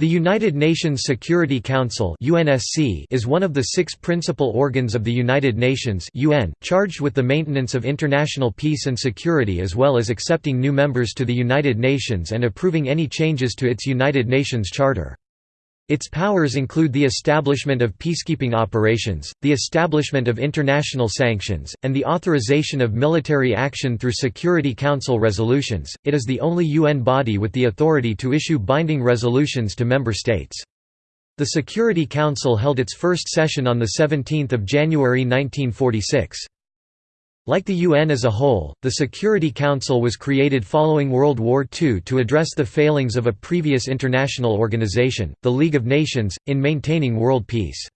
The United Nations Security Council is one of the six principal organs of the United Nations charged with the maintenance of international peace and security as well as accepting new members to the United Nations and approving any changes to its United Nations Charter. Its powers include the establishment of peacekeeping operations, the establishment of international sanctions, and the authorization of military action through Security Council resolutions. It is the only UN body with the authority to issue binding resolutions to member states. The Security Council held its first session on 17 January 1946. Like the UN as a whole, the Security Council was created following World War II to address the failings of a previous international organization, the League of Nations, in maintaining world peace.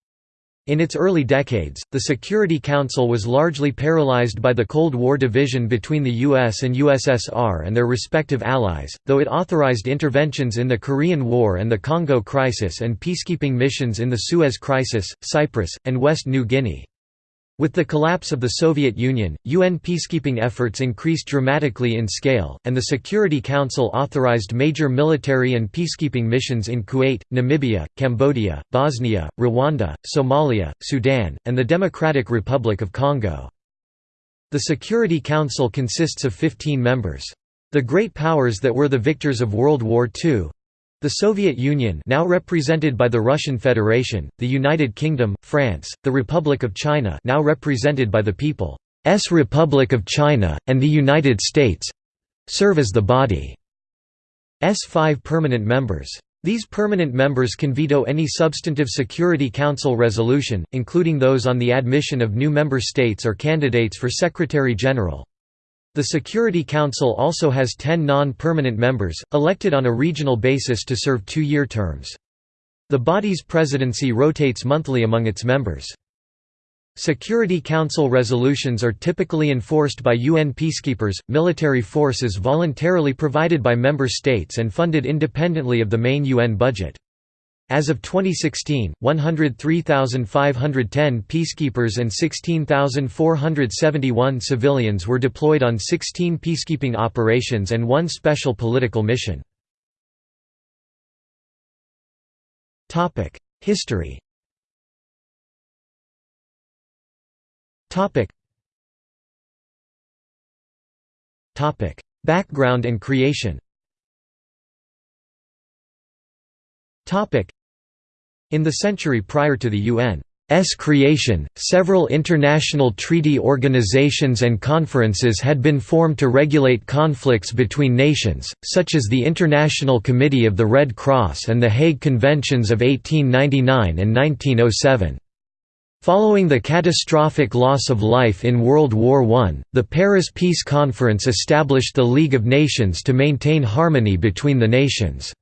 In its early decades, the Security Council was largely paralyzed by the Cold War division between the US and USSR and their respective allies, though it authorized interventions in the Korean War and the Congo crisis and peacekeeping missions in the Suez Crisis, Cyprus, and West New Guinea. With the collapse of the Soviet Union, UN peacekeeping efforts increased dramatically in scale, and the Security Council authorized major military and peacekeeping missions in Kuwait, Namibia, Cambodia, Bosnia, Rwanda, Somalia, Sudan, and the Democratic Republic of Congo. The Security Council consists of 15 members. The great powers that were the victors of World War II, the Soviet Union now represented by the Russian Federation, the United Kingdom, France, the Republic of China now represented by the People's Republic of China, and the United States—serve as the body's five permanent members. These permanent members can veto any substantive Security Council resolution, including those on the admission of new member states or candidates for Secretary-General. The Security Council also has ten non-permanent members, elected on a regional basis to serve two-year terms. The body's presidency rotates monthly among its members. Security Council resolutions are typically enforced by UN peacekeepers, military forces voluntarily provided by member states and funded independently of the main UN budget. As of 2016, 103,510 peacekeepers and 16,471 civilians were deployed on 16 peacekeeping operations and one special political mission. History Background and creation in the century prior to the UN's creation, several international treaty organizations and conferences had been formed to regulate conflicts between nations, such as the International Committee of the Red Cross and the Hague Conventions of 1899 and 1907. Following the catastrophic loss of life in World War I, the Paris Peace Conference established the League of Nations to maintain harmony between the nations.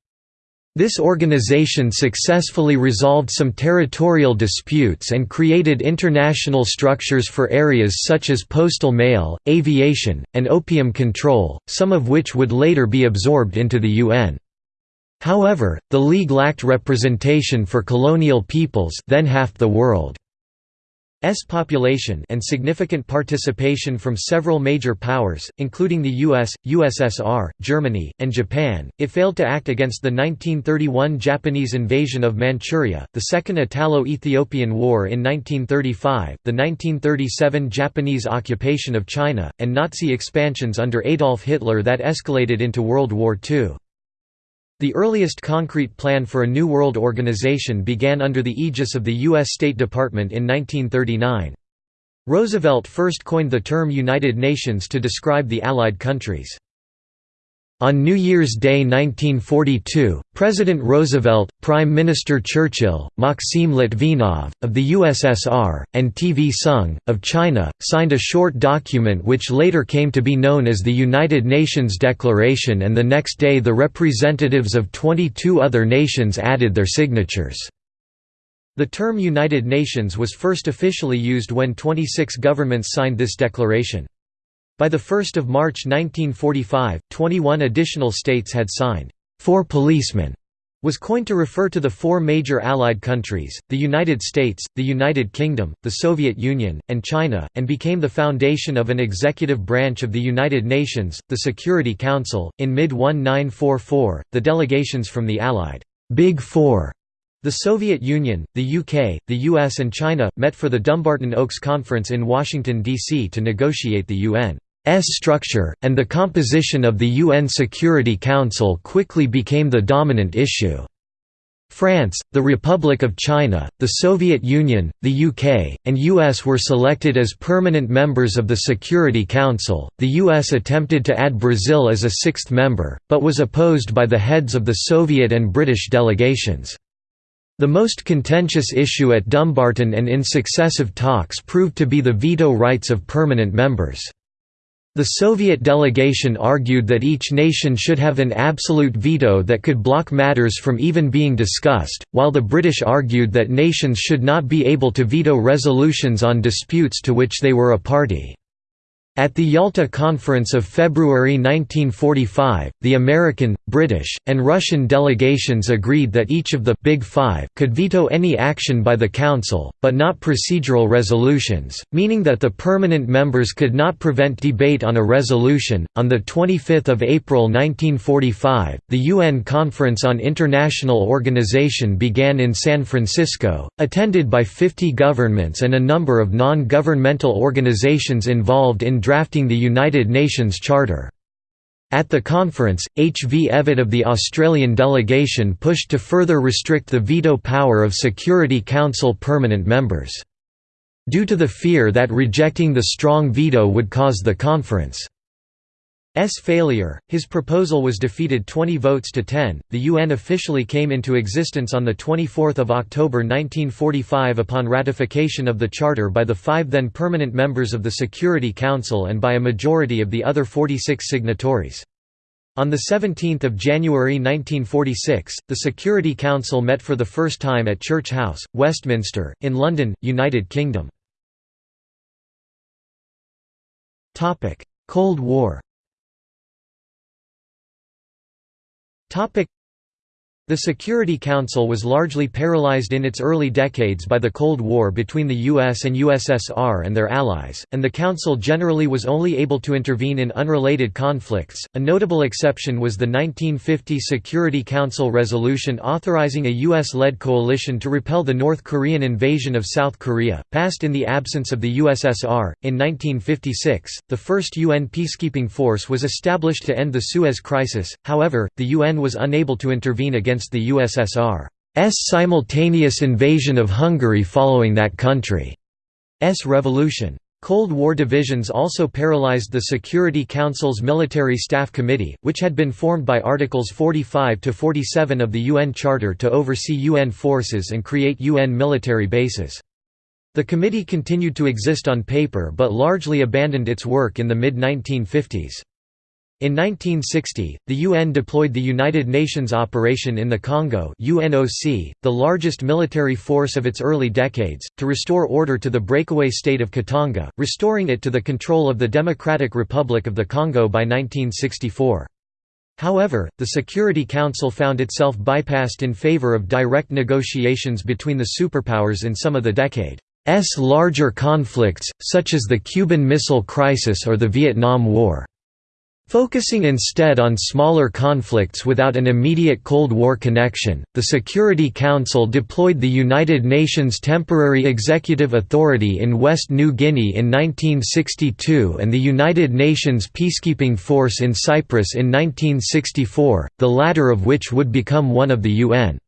This organization successfully resolved some territorial disputes and created international structures for areas such as postal mail, aviation, and opium control, some of which would later be absorbed into the UN. However, the League lacked representation for colonial peoples then half the world. S population and significant participation from several major powers, including the US, USSR, Germany, and Japan, it failed to act against the 1931 Japanese invasion of Manchuria, the Second Italo-Ethiopian War in 1935, the 1937 Japanese occupation of China, and Nazi expansions under Adolf Hitler that escalated into World War II. The earliest concrete plan for a New World Organization began under the aegis of the U.S. State Department in 1939. Roosevelt first coined the term United Nations to describe the Allied countries. On New Year's Day 1942, President Roosevelt, Prime Minister Churchill, Maxim Litvinov, of the USSR, and TV Soong, of China, signed a short document which later came to be known as the United Nations Declaration and the next day the representatives of 22 other nations added their signatures. The term United Nations was first officially used when 26 governments signed this declaration. By 1 March 1945, 21 additional states had signed. Four policemen was coined to refer to the four major Allied countries, the United States, the United Kingdom, the Soviet Union, and China, and became the foundation of an executive branch of the United Nations, the Security Council. In mid 1944, the delegations from the Allied Big Four. The Soviet Union, the UK, the US and China, met for the Dumbarton Oaks Conference in Washington, D.C. to negotiate the UN's structure, and the composition of the UN Security Council quickly became the dominant issue. France, the Republic of China, the Soviet Union, the UK, and US were selected as permanent members of the Security Council. The US attempted to add Brazil as a sixth member, but was opposed by the heads of the Soviet and British delegations. The most contentious issue at Dumbarton and in successive talks proved to be the veto rights of permanent members. The Soviet delegation argued that each nation should have an absolute veto that could block matters from even being discussed, while the British argued that nations should not be able to veto resolutions on disputes to which they were a party. At the Yalta Conference of February 1945, the American, British, and Russian delegations agreed that each of the Big Five could veto any action by the Council, but not procedural resolutions, meaning that the permanent members could not prevent debate on a resolution. On 25 April 1945, the UN Conference on International Organization began in San Francisco, attended by 50 governments and a number of non governmental organizations involved in drafting the United Nations Charter. At the conference, H. V. Evatt of the Australian delegation pushed to further restrict the veto power of Security Council permanent members. Due to the fear that rejecting the strong veto would cause the conference S failure, his proposal was defeated 20 votes to 10. The UN officially came into existence on the 24th of October 1945 upon ratification of the charter by the 5 then permanent members of the Security Council and by a majority of the other 46 signatories. On 17 January 1946, the Security Council met for the first time at Church House, Westminster, in London, United Kingdom. Cold War Topic the Security Council was largely paralyzed in its early decades by the Cold War between the US and USSR and their allies, and the Council generally was only able to intervene in unrelated conflicts. A notable exception was the 1950 Security Council resolution authorizing a US led coalition to repel the North Korean invasion of South Korea, passed in the absence of the USSR. In 1956, the first UN peacekeeping force was established to end the Suez Crisis, however, the UN was unable to intervene against against the USSR's simultaneous invasion of Hungary following that country's revolution. Cold War divisions also paralyzed the Security Council's Military Staff Committee, which had been formed by Articles 45 to 47 of the UN Charter to oversee UN forces and create UN military bases. The committee continued to exist on paper but largely abandoned its work in the mid-1950s. In 1960, the UN deployed the United Nations Operation in the Congo UNOC, the largest military force of its early decades, to restore order to the breakaway state of Katanga, restoring it to the control of the Democratic Republic of the Congo by 1964. However, the Security Council found itself bypassed in favor of direct negotiations between the superpowers in some of the decade's larger conflicts, such as the Cuban Missile Crisis or the Vietnam War. Focusing instead on smaller conflicts without an immediate Cold War connection, the Security Council deployed the United Nations Temporary Executive Authority in West New Guinea in 1962 and the United Nations Peacekeeping Force in Cyprus in 1964, the latter of which would become one of the UN.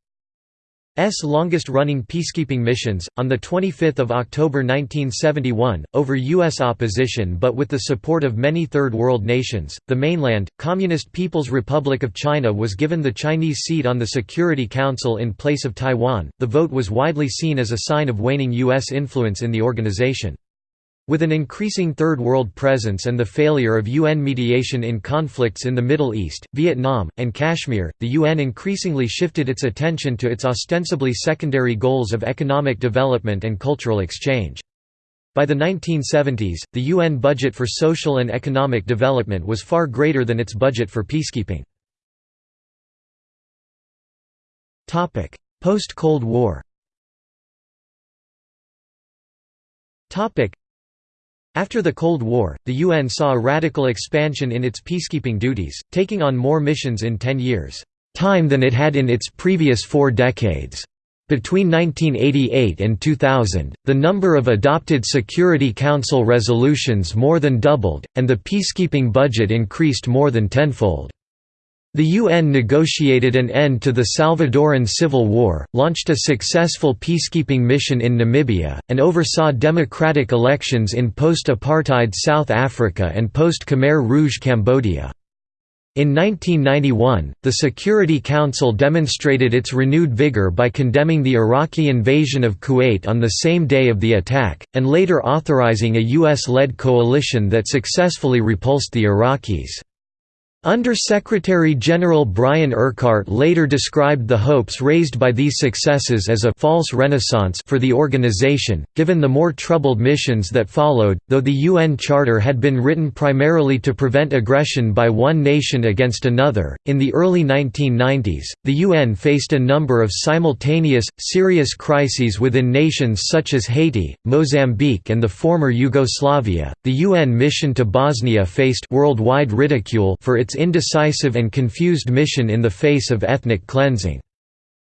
S longest-running peacekeeping missions, on 25 October 1971, over U.S. opposition but with the support of many Third World nations, the mainland, Communist People's Republic of China was given the Chinese seat on the Security Council in place of Taiwan. The vote was widely seen as a sign of waning U.S. influence in the organization. With an increasing Third World presence and the failure of UN mediation in conflicts in the Middle East, Vietnam, and Kashmir, the UN increasingly shifted its attention to its ostensibly secondary goals of economic development and cultural exchange. By the 1970s, the UN budget for social and economic development was far greater than its budget for peacekeeping. Post-Cold War after the Cold War, the UN saw a radical expansion in its peacekeeping duties, taking on more missions in ten years. time than it had in its previous four decades. Between 1988 and 2000, the number of adopted Security Council resolutions more than doubled, and the peacekeeping budget increased more than tenfold. The UN negotiated an end to the Salvadoran Civil War, launched a successful peacekeeping mission in Namibia, and oversaw democratic elections in post-apartheid South Africa and post-Khmer Rouge Cambodia. In 1991, the Security Council demonstrated its renewed vigor by condemning the Iraqi invasion of Kuwait on the same day of the attack, and later authorizing a U.S.-led coalition that successfully repulsed the Iraqis. Under-Secretary-General Brian Urquhart later described the hopes raised by these successes as a «false renaissance» for the organization, given the more troubled missions that followed. Though the UN Charter had been written primarily to prevent aggression by one nation against another, in the early 1990s, the UN faced a number of simultaneous, serious crises within nations such as Haiti, Mozambique and the former Yugoslavia. The UN mission to Bosnia faced worldwide ridicule for its its indecisive and confused mission in the face of ethnic cleansing.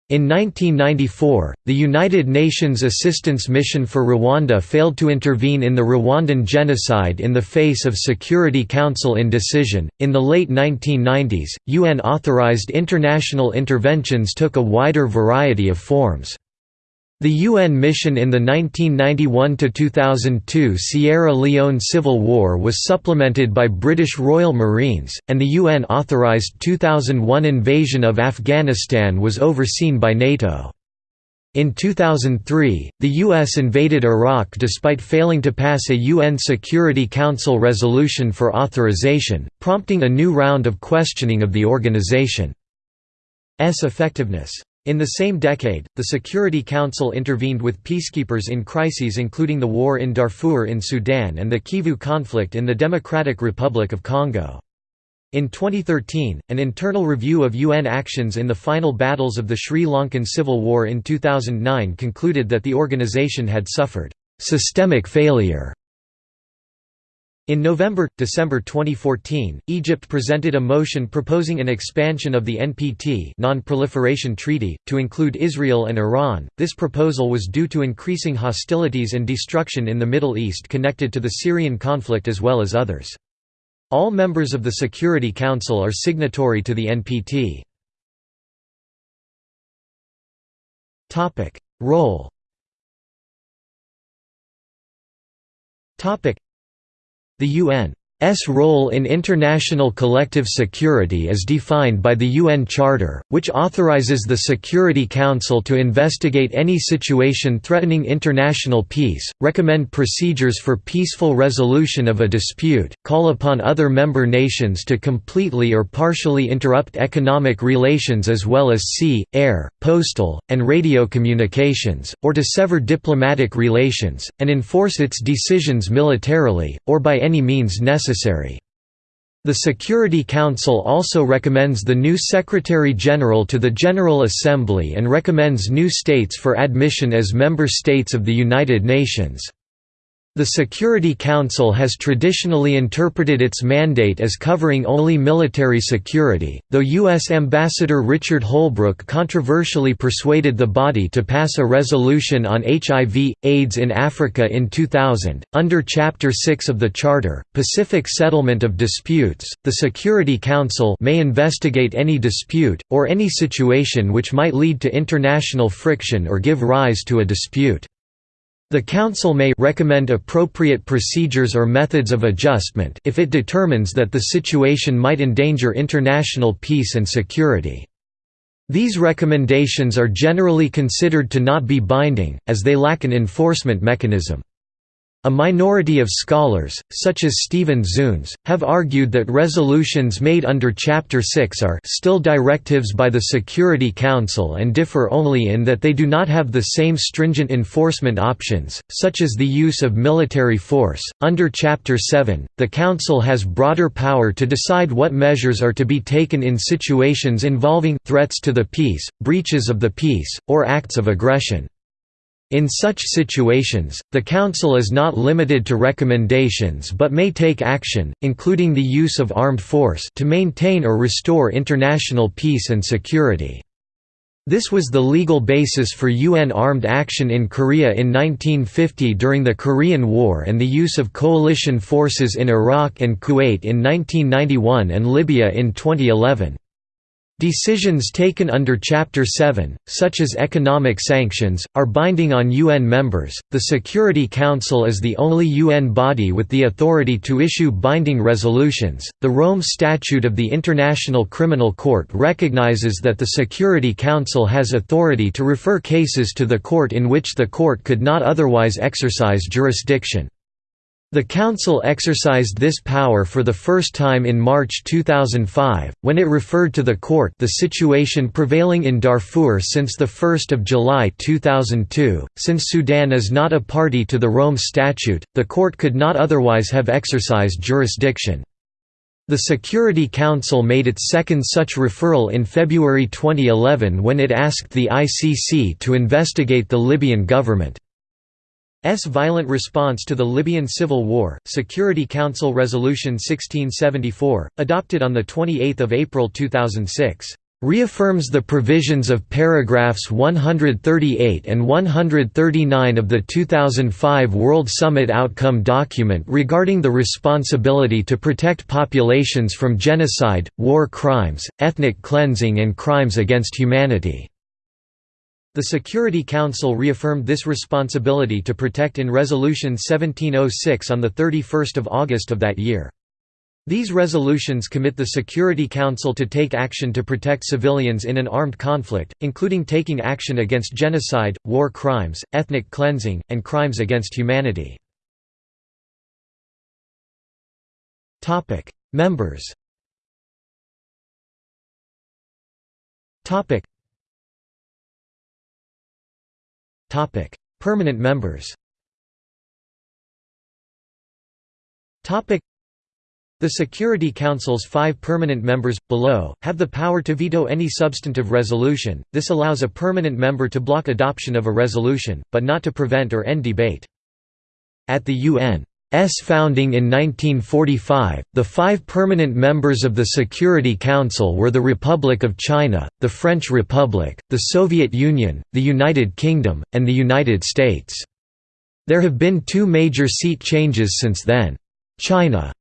In 1994, the United Nations Assistance Mission for Rwanda failed to intervene in the Rwandan genocide in the face of Security Council indecision. In the late 1990s, UN authorized international interventions took a wider variety of forms. The UN mission in the 1991–2002 Sierra Leone Civil War was supplemented by British Royal Marines, and the UN-authorised 2001 invasion of Afghanistan was overseen by NATO. In 2003, the U.S. invaded Iraq despite failing to pass a UN Security Council resolution for authorization, prompting a new round of questioning of the organization's effectiveness. In the same decade, the Security Council intervened with peacekeepers in crises including the war in Darfur in Sudan and the Kivu conflict in the Democratic Republic of Congo. In 2013, an internal review of UN actions in the final battles of the Sri Lankan Civil War in 2009 concluded that the organization had suffered systemic failure in November, December 2014, Egypt presented a motion proposing an expansion of the NPT Non-Proliferation Treaty, to include Israel and Iran. This proposal was due to increasing hostilities and destruction in the Middle East connected to the Syrian conflict as well as others. All members of the Security Council are signatory to the NPT. Role the UN's role in international collective security is defined by the UN Charter, which authorizes the Security Council to investigate any situation threatening international peace, recommend procedures for peaceful resolution of a dispute, call upon other member nations to completely or partially interrupt economic relations as well as sea, air, postal, and radio communications, or to sever diplomatic relations, and enforce its decisions militarily, or by any means necessary. The Security Council also recommends the new Secretary-General to the General Assembly and recommends new states for admission as member states of the United Nations. The Security Council has traditionally interpreted its mandate as covering only military security, though U.S. Ambassador Richard Holbrooke controversially persuaded the body to pass a resolution on HIV, AIDS in Africa in 2000. Under Chapter 6 of the Charter, Pacific Settlement of Disputes, the Security Council may investigate any dispute, or any situation which might lead to international friction or give rise to a dispute. The Council may recommend appropriate procedures or methods of adjustment if it determines that the situation might endanger international peace and security. These recommendations are generally considered to not be binding, as they lack an enforcement mechanism. A minority of scholars, such as Stephen Zunes, have argued that resolutions made under Chapter 6 are still directives by the Security Council and differ only in that they do not have the same stringent enforcement options, such as the use of military force. Under Chapter 7, the Council has broader power to decide what measures are to be taken in situations involving threats to the peace, breaches of the peace, or acts of aggression. In such situations, the Council is not limited to recommendations but may take action, including the use of armed force to maintain or restore international peace and security. This was the legal basis for UN armed action in Korea in 1950 during the Korean War and the use of coalition forces in Iraq and Kuwait in 1991 and Libya in 2011. Decisions taken under Chapter 7, such as economic sanctions, are binding on UN members. The Security Council is the only UN body with the authority to issue binding resolutions. The Rome Statute of the International Criminal Court recognizes that the Security Council has authority to refer cases to the court in which the court could not otherwise exercise jurisdiction. The Council exercised this power for the first time in March 2005, when it referred to the court the situation prevailing in Darfur since 1 July 2002. Since Sudan is not a party to the Rome Statute, the court could not otherwise have exercised jurisdiction. The Security Council made its second such referral in February 2011 when it asked the ICC to investigate the Libyan government. S violent response to the Libyan civil war, Security Council Resolution 1674, adopted on 28 April 2006, "...reaffirms the provisions of paragraphs 138 and 139 of the 2005 World Summit Outcome Document regarding the responsibility to protect populations from genocide, war crimes, ethnic cleansing and crimes against humanity." The Security Council reaffirmed this responsibility to protect in Resolution 1706 on 31 August of that year. These resolutions commit the Security Council to take action to protect civilians in an armed conflict, including taking action against genocide, war crimes, ethnic cleansing, and crimes against humanity. Members Permanent members the Security Council's five permanent members, below, have the power to veto any substantive resolution, this allows a permanent member to block adoption of a resolution, but not to prevent or end debate. At the UN S founding in 1945, the five permanent members of the Security Council were the Republic of China, the French Republic, the Soviet Union, the United Kingdom, and the United States. There have been two major seat changes since then. China's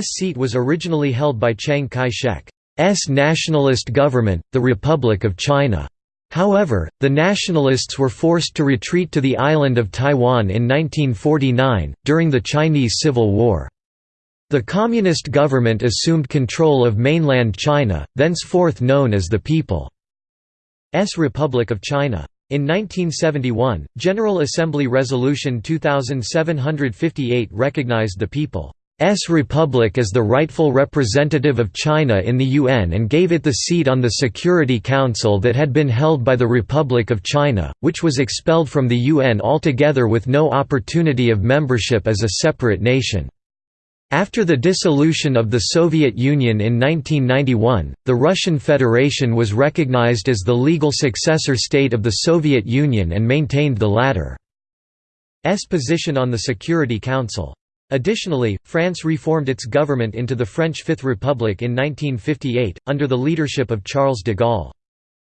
seat was originally held by Chiang Kai-shek's nationalist government, the Republic of China. However, the nationalists were forced to retreat to the island of Taiwan in 1949, during the Chinese Civil War. The Communist government assumed control of mainland China, thenceforth known as the People's Republic of China. In 1971, General Assembly Resolution 2758 recognized the People S republic as the rightful representative of China in the UN and gave it the seat on the Security Council that had been held by the Republic of China, which was expelled from the UN altogether with no opportunity of membership as a separate nation. After the dissolution of the Soviet Union in 1991, the Russian Federation was recognized as the legal successor state of the Soviet Union and maintained the latter's position on the Security Council. Additionally, France reformed its government into the French Fifth Republic in 1958, under the leadership of Charles de Gaulle.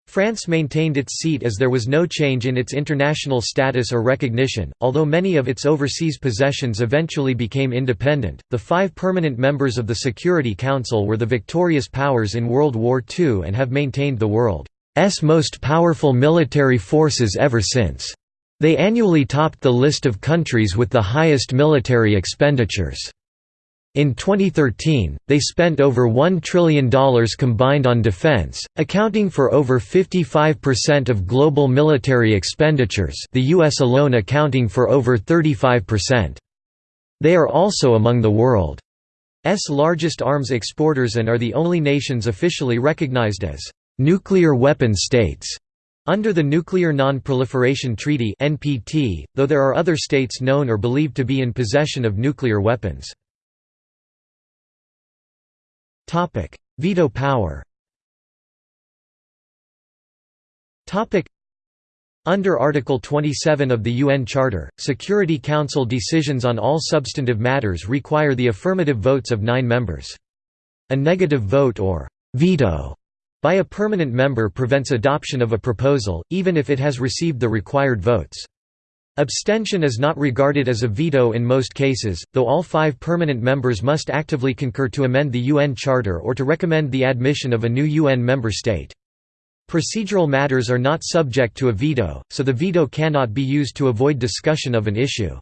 France maintained its seat as there was no change in its international status or recognition, although many of its overseas possessions eventually became independent. The five permanent members of the Security Council were the victorious powers in World War II and have maintained the world's most powerful military forces ever since. They annually topped the list of countries with the highest military expenditures. In 2013, they spent over $1 trillion combined on defense, accounting for over 55% of global military expenditures the US alone accounting for over 35%. They are also among the world's largest arms exporters and are the only nations officially recognized as nuclear weapon states. Under the Nuclear Non-Proliferation Treaty (NPT), though there are other states known or believed to be in possession of nuclear weapons. Topic: Veto power. Topic: Under Article 27 of the UN Charter, Security Council decisions on all substantive matters require the affirmative votes of nine members. A negative vote or veto by a permanent member prevents adoption of a proposal, even if it has received the required votes. Abstention is not regarded as a veto in most cases, though all five permanent members must actively concur to amend the UN Charter or to recommend the admission of a new UN member state. Procedural matters are not subject to a veto, so the veto cannot be used to avoid discussion of an issue.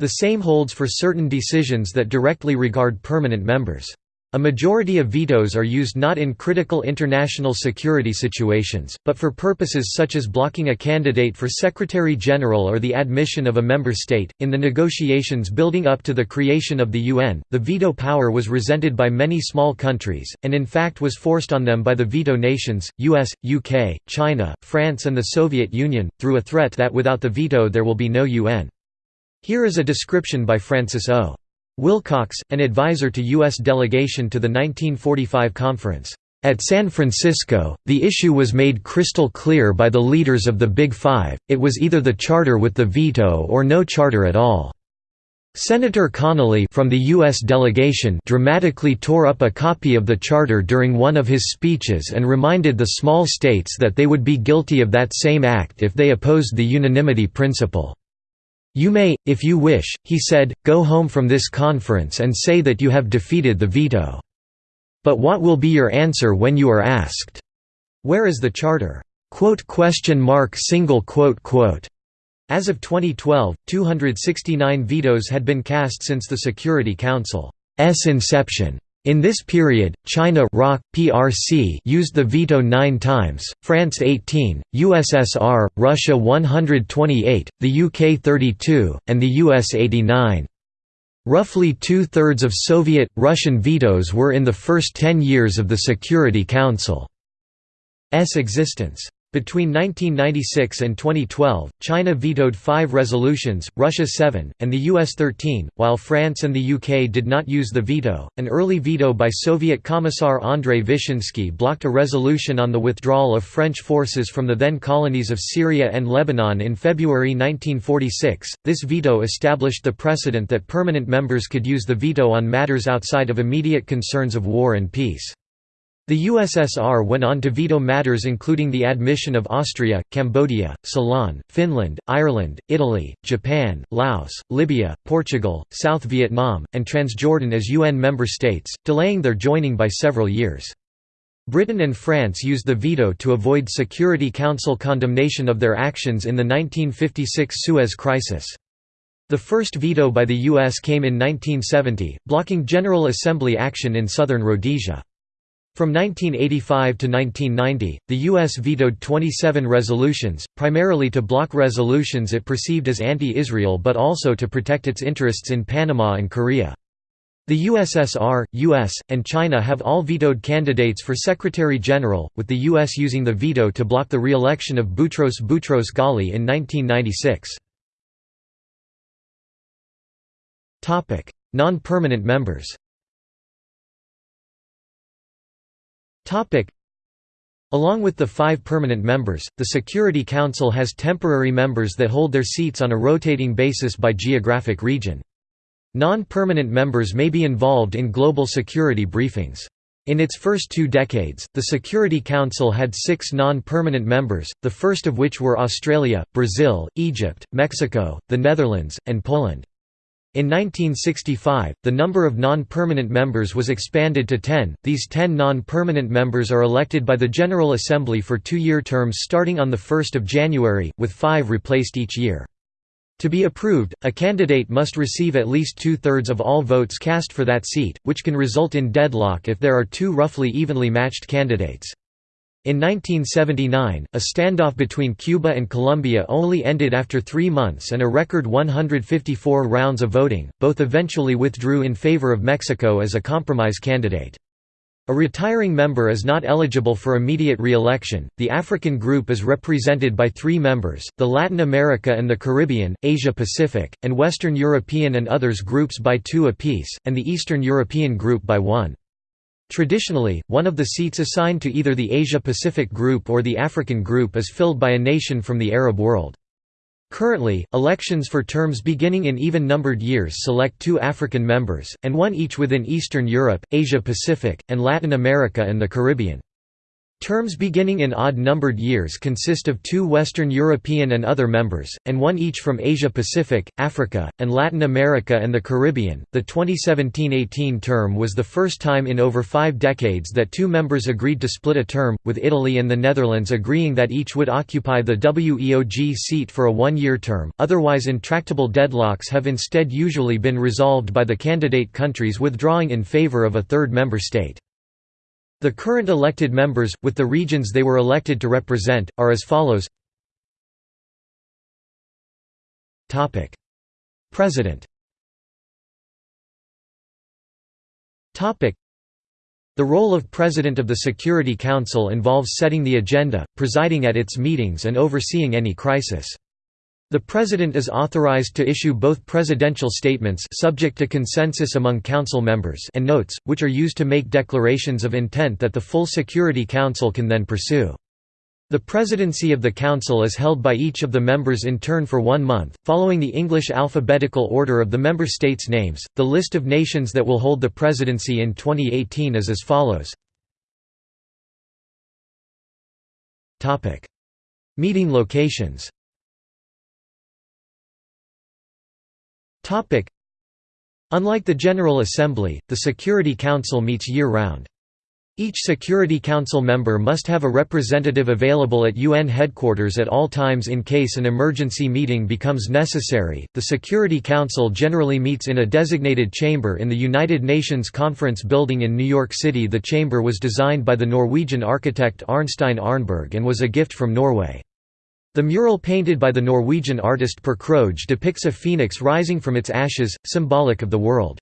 The same holds for certain decisions that directly regard permanent members. A majority of vetoes are used not in critical international security situations, but for purposes such as blocking a candidate for Secretary General or the admission of a member state. In the negotiations building up to the creation of the UN, the veto power was resented by many small countries, and in fact was forced on them by the veto nations US, UK, China, France, and the Soviet Union, through a threat that without the veto there will be no UN. Here is a description by Francis O. Wilcox, an advisor to U.S. delegation to the 1945 conference. At San Francisco, the issue was made crystal clear by the leaders of the Big Five, it was either the charter with the veto or no charter at all. Senator Connally from the U.S. delegation dramatically tore up a copy of the charter during one of his speeches and reminded the small states that they would be guilty of that same act if they opposed the unanimity principle. You may, if you wish, he said, go home from this conference and say that you have defeated the veto. But what will be your answer when you are asked, Where is the charter? As of 2012, 269 vetoes had been cast since the Security Council's inception. In this period, China ROC, PRC used the veto nine times, France 18, USSR, Russia 128, the UK 32, and the US 89. Roughly two-thirds of Soviet, Russian vetoes were in the first ten years of the Security Council's existence. Between 1996 and 2012, China vetoed five resolutions, Russia seven, and the US 13, while France and the UK did not use the veto. An early veto by Soviet Commissar Andrei Vyshinsky blocked a resolution on the withdrawal of French forces from the then colonies of Syria and Lebanon in February 1946. This veto established the precedent that permanent members could use the veto on matters outside of immediate concerns of war and peace. The USSR went on to veto matters including the admission of Austria, Cambodia, Ceylon, Finland, Ireland, Italy, Japan, Laos, Libya, Portugal, South Vietnam, and Transjordan as UN member states, delaying their joining by several years. Britain and France used the veto to avoid Security Council condemnation of their actions in the 1956 Suez Crisis. The first veto by the US came in 1970, blocking General Assembly action in southern Rhodesia. From 1985 to 1990, the U.S. vetoed 27 resolutions, primarily to block resolutions it perceived as anti-Israel but also to protect its interests in Panama and Korea. The USSR, US, and China have all vetoed candidates for Secretary General, with the US using the veto to block the re-election of Boutros Boutros Ghali in 1996. Non-permanent members Along with the five permanent members, the Security Council has temporary members that hold their seats on a rotating basis by geographic region. Non-permanent members may be involved in global security briefings. In its first two decades, the Security Council had six non-permanent members, the first of which were Australia, Brazil, Egypt, Mexico, the Netherlands, and Poland. In 1965, the number of non-permanent members was expanded to 10. These 10 non-permanent members are elected by the General Assembly for two-year terms starting on 1 January, with five replaced each year. To be approved, a candidate must receive at least two-thirds of all votes cast for that seat, which can result in deadlock if there are two roughly evenly matched candidates. In 1979, a standoff between Cuba and Colombia only ended after three months and a record 154 rounds of voting, both eventually withdrew in favor of Mexico as a compromise candidate. A retiring member is not eligible for immediate re-election. The African group is represented by three members, the Latin America and the Caribbean, Asia Pacific, and Western European and others groups by two apiece, and the Eastern European group by one. Traditionally, one of the seats assigned to either the Asia-Pacific Group or the African Group is filled by a nation from the Arab world. Currently, elections for terms beginning in even-numbered years select two African members, and one each within Eastern Europe, Asia-Pacific, and Latin America and the Caribbean. Terms beginning in odd-numbered years consist of two Western European and other members, and one each from Asia-Pacific, Africa, and Latin America and the Caribbean. The 2017-18 term was the first time in over five decades that two members agreed to split a term, with Italy and the Netherlands agreeing that each would occupy the WEOG seat for a one-year term. Otherwise intractable deadlocks have instead usually been resolved by the candidate countries withdrawing in favor of a third member state. The current elected members, with the regions they were elected to represent, are as follows. President. The role of President of the Security Council involves setting the agenda, presiding at its meetings and overseeing any crisis. The President is authorized to issue both presidential statements subject to consensus among Council members and notes, which are used to make declarations of intent that the full Security Council can then pursue. The presidency of the Council is held by each of the members in turn for one month, following the English alphabetical order of the member states' names. The list of nations that will hold the presidency in 2018 is as follows. Topic: Meeting locations. Unlike the General Assembly, the Security Council meets year-round. Each Security Council member must have a representative available at UN headquarters at all times in case an emergency meeting becomes necessary. The Security Council generally meets in a designated chamber in the United Nations Conference Building in New York City. The chamber was designed by the Norwegian architect Arnstein Arneberg and was a gift from Norway. The mural painted by the Norwegian artist Per Krohg depicts a phoenix rising from its ashes, symbolic of the world's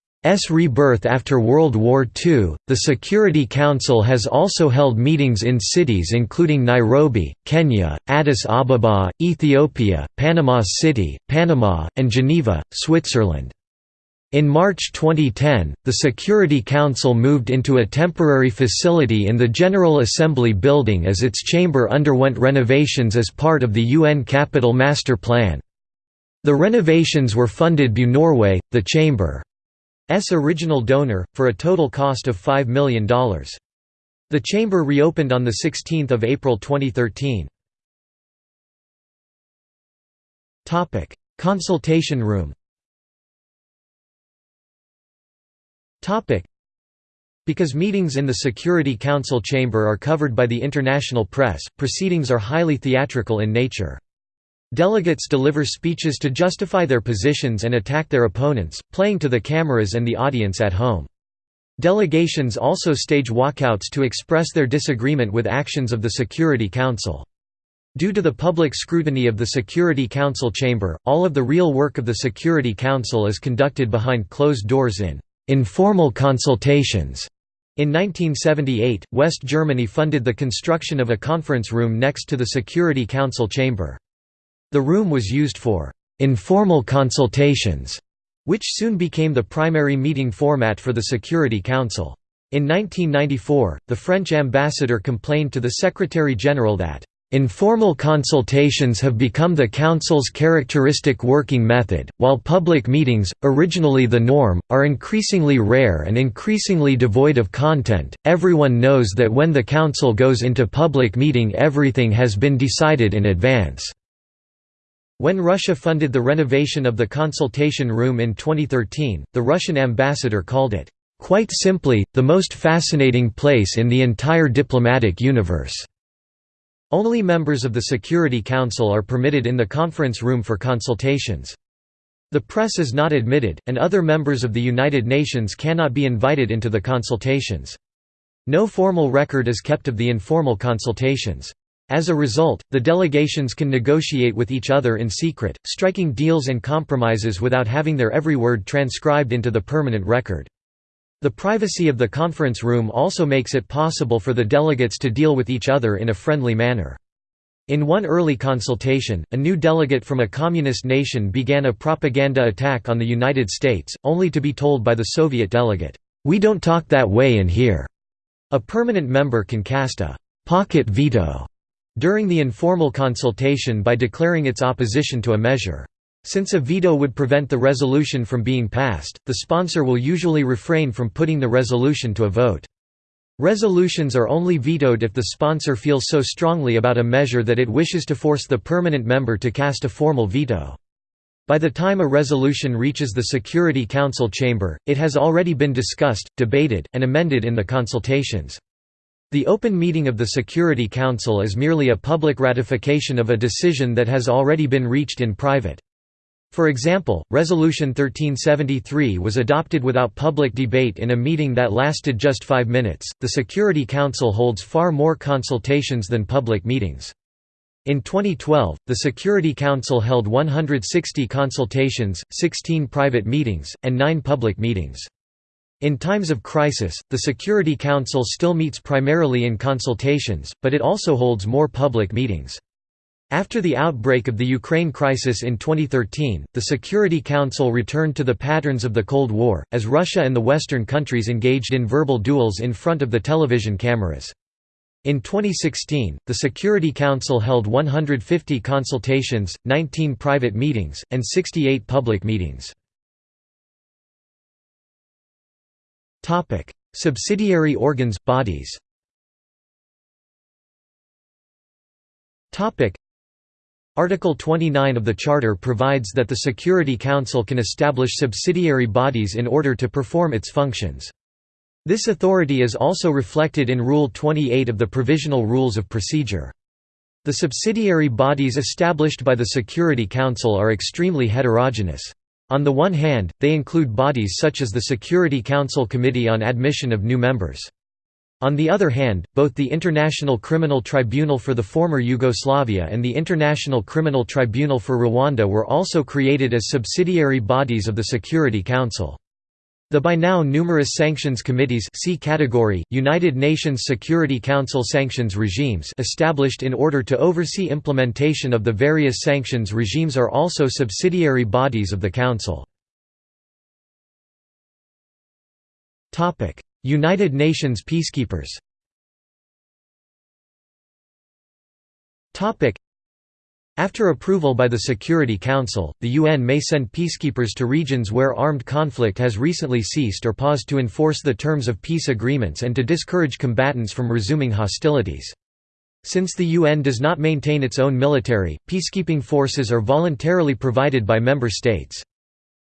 rebirth after World War II. The Security Council has also held meetings in cities including Nairobi, Kenya, Addis Ababa, Ethiopia, Panama City, Panama, and Geneva, Switzerland. In March 2010, the Security Council moved into a temporary facility in the General Assembly building as its chamber underwent renovations as part of the UN Capital Master Plan. The renovations were funded by Norway, the chamber's original donor, for a total cost of $5 million. The chamber reopened on 16 April 2013. Consultation room Because meetings in the Security Council chamber are covered by the international press, proceedings are highly theatrical in nature. Delegates deliver speeches to justify their positions and attack their opponents, playing to the cameras and the audience at home. Delegations also stage walkouts to express their disagreement with actions of the Security Council. Due to the public scrutiny of the Security Council chamber, all of the real work of the Security Council is conducted behind closed doors in informal consultations. In 1978, West Germany funded the construction of a conference room next to the Security Council chamber. The room was used for informal consultations, which soon became the primary meeting format for the Security Council. In 1994, the French ambassador complained to the Secretary-General that Informal consultations have become the Council's characteristic working method, while public meetings, originally the norm, are increasingly rare and increasingly devoid of content. Everyone knows that when the Council goes into public meeting, everything has been decided in advance. When Russia funded the renovation of the consultation room in 2013, the Russian ambassador called it, quite simply, the most fascinating place in the entire diplomatic universe. Only members of the Security Council are permitted in the conference room for consultations. The press is not admitted, and other members of the United Nations cannot be invited into the consultations. No formal record is kept of the informal consultations. As a result, the delegations can negotiate with each other in secret, striking deals and compromises without having their every word transcribed into the permanent record. The privacy of the conference room also makes it possible for the delegates to deal with each other in a friendly manner. In one early consultation, a new delegate from a communist nation began a propaganda attack on the United States, only to be told by the Soviet delegate, "'We don't talk that way in here'". A permanent member can cast a «pocket veto» during the informal consultation by declaring its opposition to a measure. Since a veto would prevent the resolution from being passed, the sponsor will usually refrain from putting the resolution to a vote. Resolutions are only vetoed if the sponsor feels so strongly about a measure that it wishes to force the permanent member to cast a formal veto. By the time a resolution reaches the Security Council chamber, it has already been discussed, debated, and amended in the consultations. The open meeting of the Security Council is merely a public ratification of a decision that has already been reached in private. For example, Resolution 1373 was adopted without public debate in a meeting that lasted just five minutes. The Security Council holds far more consultations than public meetings. In 2012, the Security Council held 160 consultations, 16 private meetings, and 9 public meetings. In times of crisis, the Security Council still meets primarily in consultations, but it also holds more public meetings. After the outbreak of the Ukraine crisis in 2013, the Security Council returned to the patterns of the Cold War, as Russia and the Western countries engaged in verbal duels in front of the television cameras. In 2016, the Security Council held 150 consultations, 19 private meetings, and 68 public meetings. Subsidiary organs bodies. Article 29 of the Charter provides that the Security Council can establish subsidiary bodies in order to perform its functions. This authority is also reflected in Rule 28 of the Provisional Rules of Procedure. The subsidiary bodies established by the Security Council are extremely heterogeneous. On the one hand, they include bodies such as the Security Council Committee on Admission of New Members. On the other hand, both the International Criminal Tribunal for the former Yugoslavia and the International Criminal Tribunal for Rwanda were also created as subsidiary bodies of the Security Council. The by now numerous sanctions committees see category, United Nations Security Council sanctions regimes established in order to oversee implementation of the various sanctions regimes are also subsidiary bodies of the Council. United Nations peacekeepers after approval by the Security Council, the UN may send peacekeepers to regions where armed conflict has recently ceased or paused to enforce the terms of peace agreements and to discourage combatants from resuming hostilities. Since the UN does not maintain its own military, peacekeeping forces are voluntarily provided by member states.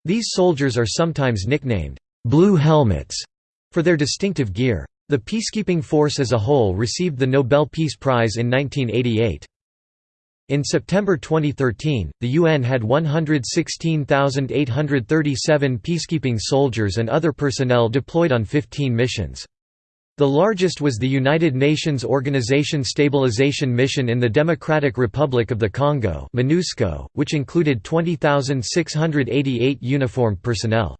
These soldiers are sometimes nicknamed, "'Blue Helmets' for their distinctive gear. The peacekeeping force as a whole received the Nobel Peace Prize in 1988. In September 2013, the UN had 116,837 peacekeeping soldiers and other personnel deployed on 15 missions. The largest was the United Nations Organization Stabilization Mission in the Democratic Republic of the Congo which included 20,688 uniformed personnel.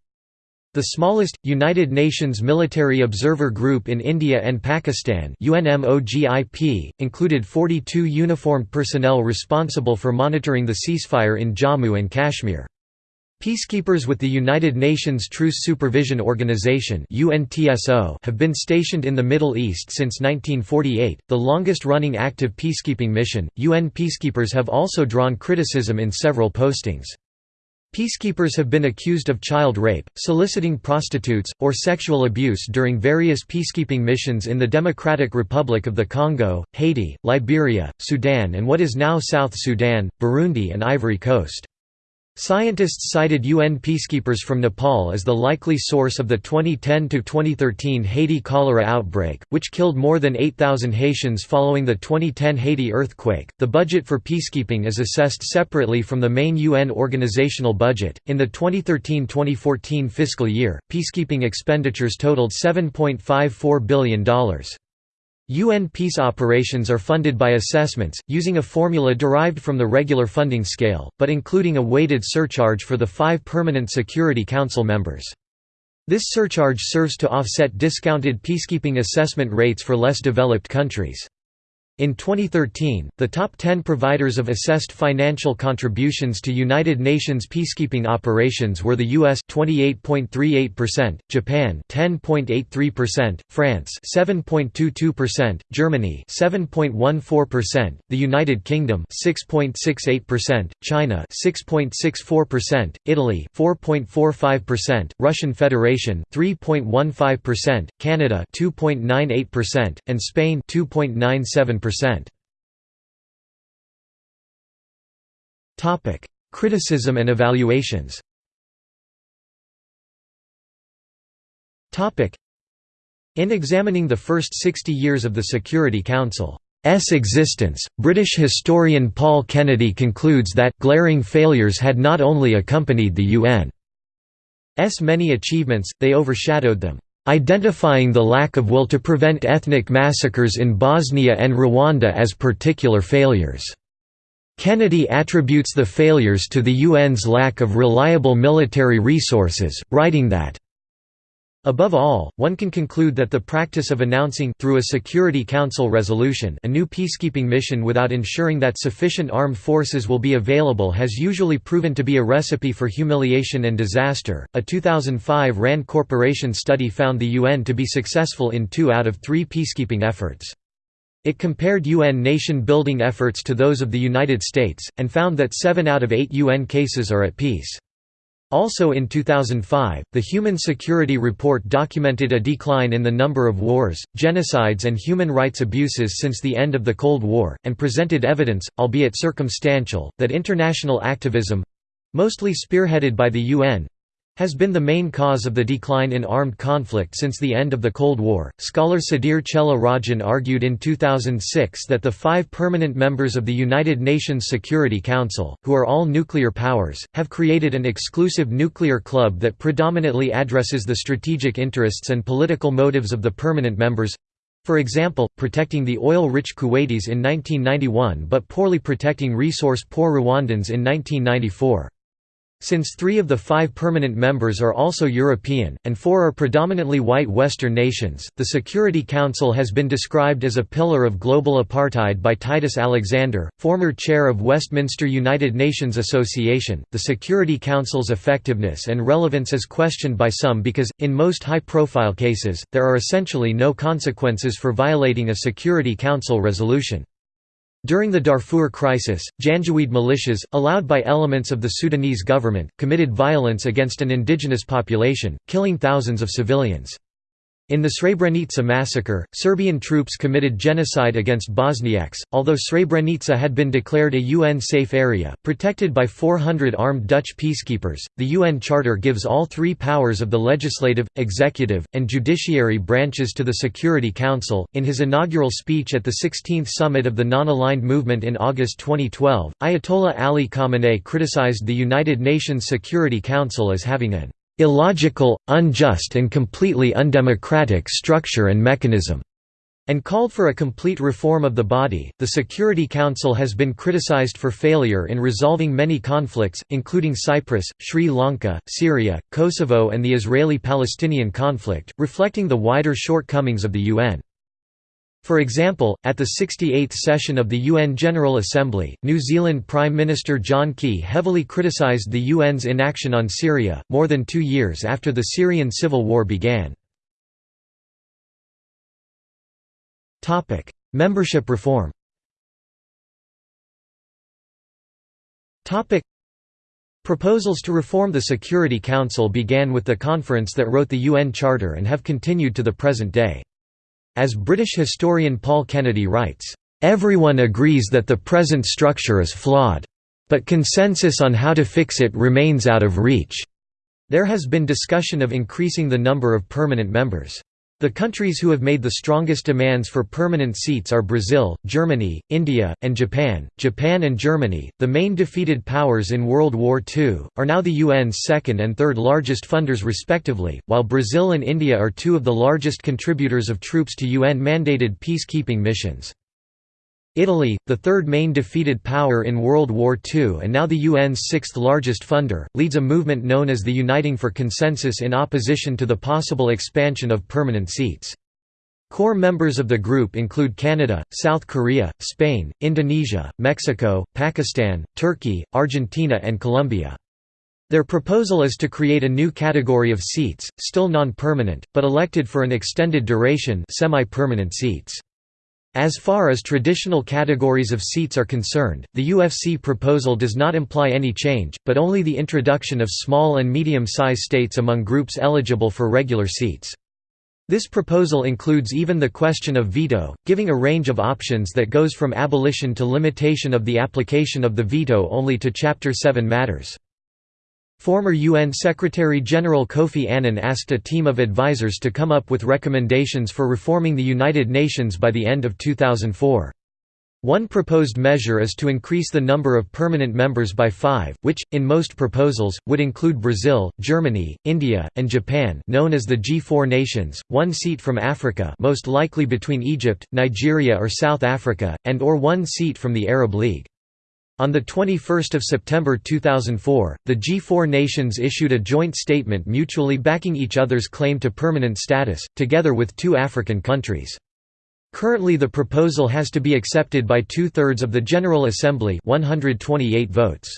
The smallest, United Nations Military Observer Group in India and Pakistan UNMOGIP, included 42 uniformed personnel responsible for monitoring the ceasefire in Jammu and Kashmir. Peacekeepers with the United Nations Truce Supervision Organization have been stationed in the Middle East since 1948, the longest-running active peacekeeping mission. UN peacekeepers have also drawn criticism in several postings. Peacekeepers have been accused of child rape, soliciting prostitutes, or sexual abuse during various peacekeeping missions in the Democratic Republic of the Congo, Haiti, Liberia, Sudan and what is now South Sudan, Burundi and Ivory Coast. Scientists cited UN peacekeepers from Nepal as the likely source of the 2010–2013 Haiti cholera outbreak, which killed more than 8,000 Haitians following the 2010 Haiti earthquake. The budget for peacekeeping is assessed separately from the main UN organizational budget. In the 2013–2014 fiscal year, peacekeeping expenditures totaled $7.54 billion. UN peace operations are funded by assessments, using a formula derived from the regular funding scale, but including a weighted surcharge for the five permanent Security Council members. This surcharge serves to offset discounted peacekeeping assessment rates for less developed countries. In 2013, the top 10 providers of assessed financial contributions to United Nations peacekeeping operations were the US 28.38%, Japan 10.83%, France 7.22%, Germany 7.14%, the United Kingdom 6.68%, China 6.64%, Italy 4.45%, Russian Federation 3.15%, Canada 2.98%, and Spain 2.97%. Topic: Criticism and evaluations. Topic: In examining the first 60 years of the Security Council's existence, British historian Paul Kennedy concludes that glaring failures had not only accompanied the UN's many achievements, they overshadowed them identifying the lack of will to prevent ethnic massacres in Bosnia and Rwanda as particular failures. Kennedy attributes the failures to the UN's lack of reliable military resources, writing that Above all, one can conclude that the practice of announcing through a Security Council resolution a new peacekeeping mission without ensuring that sufficient armed forces will be available has usually proven to be a recipe for humiliation and disaster. A 2005 RAND Corporation study found the UN to be successful in 2 out of 3 peacekeeping efforts. It compared UN nation-building efforts to those of the United States, and found that 7 out of 8 UN cases are at peace. Also in 2005, the Human Security Report documented a decline in the number of wars, genocides and human rights abuses since the end of the Cold War, and presented evidence, albeit circumstantial, that international activism—mostly spearheaded by the UN, has been the main cause of the decline in armed conflict since the end of the Cold War. Scholar Sudhir Chella Rajan argued in 2006 that the five permanent members of the United Nations Security Council, who are all nuclear powers, have created an exclusive nuclear club that predominantly addresses the strategic interests and political motives of the permanent members for example, protecting the oil-rich Kuwaitis in 1991 but poorly protecting resource-poor Rwandans in 1994. Since three of the five permanent members are also European, and four are predominantly white Western nations, the Security Council has been described as a pillar of global apartheid by Titus Alexander, former chair of Westminster United Nations Association. The Security Council's effectiveness and relevance is questioned by some because, in most high profile cases, there are essentially no consequences for violating a Security Council resolution. During the Darfur crisis, Janjaweed militias, allowed by elements of the Sudanese government, committed violence against an indigenous population, killing thousands of civilians. In the Srebrenica massacre, Serbian troops committed genocide against Bosniaks. Although Srebrenica had been declared a UN safe area, protected by 400 armed Dutch peacekeepers, the UN Charter gives all three powers of the legislative, executive, and judiciary branches to the Security Council. In his inaugural speech at the 16th summit of the Non Aligned Movement in August 2012, Ayatollah Ali Khamenei criticized the United Nations Security Council as having an illogical, unjust and completely undemocratic structure and mechanism and called for a complete reform of the body. The Security Council has been criticized for failure in resolving many conflicts, including Cyprus, Sri Lanka, Syria, Kosovo, and the Israeli Palestinian conflict, reflecting the wider shortcomings of the UN. For example, at the 68th session of the UN General Assembly, New Zealand Prime Minister John Key heavily criticised the UN's inaction on Syria, more than two years after the Syrian civil war began. Membership reform Proposals to reform the Security Council began with the conference that wrote the UN Charter and have continued to the present day. As British historian Paul Kennedy writes, "...everyone agrees that the present structure is flawed. But consensus on how to fix it remains out of reach." There has been discussion of increasing the number of permanent members. The countries who have made the strongest demands for permanent seats are Brazil, Germany, India, and Japan. Japan and Germany, the main defeated powers in World War II, are now the UN's second and third largest funders respectively, while Brazil and India are two of the largest contributors of troops to UN-mandated peacekeeping missions. Italy, the third main defeated power in World War II and now the UN's sixth largest funder, leads a movement known as the Uniting for Consensus in opposition to the possible expansion of permanent seats. Core members of the group include Canada, South Korea, Spain, Indonesia, Mexico, Pakistan, Turkey, Argentina and Colombia. Their proposal is to create a new category of seats, still non-permanent, but elected for an extended duration semi-permanent seats. As far as traditional categories of seats are concerned, the UFC proposal does not imply any change, but only the introduction of small and medium-size states among groups eligible for regular seats. This proposal includes even the question of veto, giving a range of options that goes from abolition to limitation of the application of the veto only to Chapter 7 matters. Former UN Secretary-General Kofi Annan asked a team of advisers to come up with recommendations for reforming the United Nations by the end of 2004. One proposed measure is to increase the number of permanent members by five, which, in most proposals, would include Brazil, Germany, India, and Japan known as the G4 nations, one seat from Africa most likely between Egypt, Nigeria or South Africa, and or one seat from the Arab League. On 21 September 2004, the G4 nations issued a joint statement mutually backing each other's claim to permanent status, together with two African countries. Currently the proposal has to be accepted by two-thirds of the General Assembly 128 votes.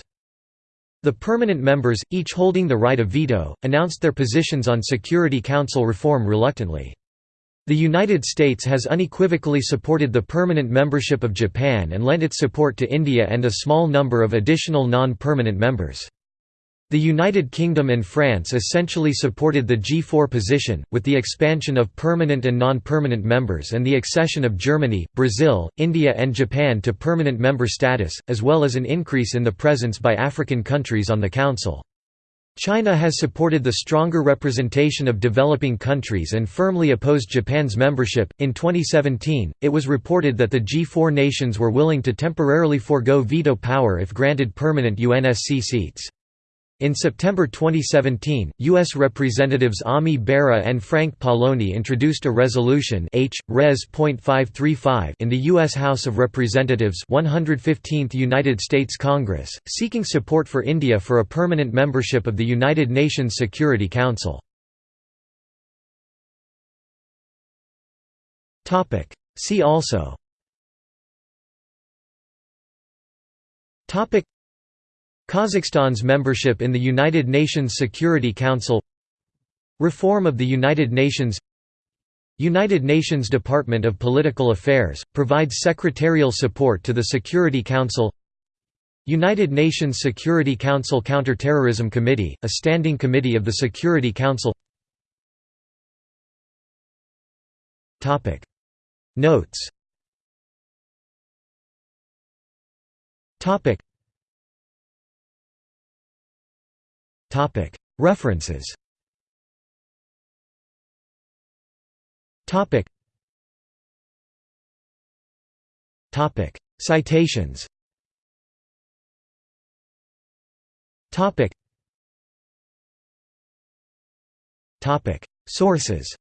The permanent members, each holding the right of veto, announced their positions on Security Council reform reluctantly. The United States has unequivocally supported the permanent membership of Japan and lent its support to India and a small number of additional non-permanent members. The United Kingdom and France essentially supported the G4 position, with the expansion of permanent and non-permanent members and the accession of Germany, Brazil, India and Japan to permanent member status, as well as an increase in the presence by African countries on the Council. China has supported the stronger representation of developing countries and firmly opposed Japan's membership. In 2017, it was reported that the G4 nations were willing to temporarily forego veto power if granted permanent UNSC seats. In September 2017, U.S. Representatives Ami Bera and Frank Pallone introduced a resolution H. Res. in the U.S. House of Representatives 115th United States Congress, seeking support for India for a permanent membership of the United Nations Security Council. See also Kazakhstan's membership in the United Nations Security Council Reform of the United Nations United Nations Department of Political Affairs, provides secretarial support to the Security Council United Nations Security Council Counterterrorism Committee, a standing committee of the Security Council. Notes References. Citations. Sources.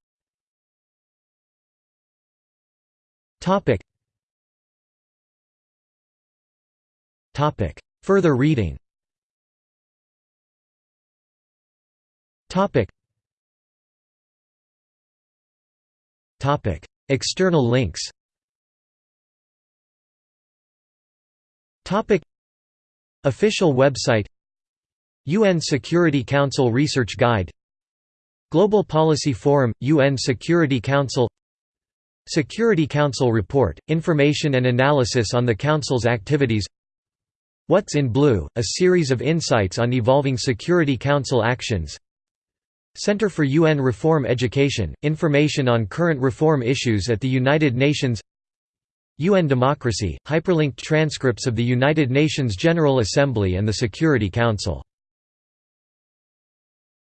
Further reading Topic. Topic. External links Topic. Official website UN Security Council Research Guide Global Policy Forum – UN Security Council Security Council Report – Information and analysis on the Council's activities What's in Blue – A series of insights on evolving Security Council actions Center for UN Reform Education – Information on current reform issues at the United Nations UN Democracy – Hyperlinked transcripts of the United Nations General Assembly and the Security Council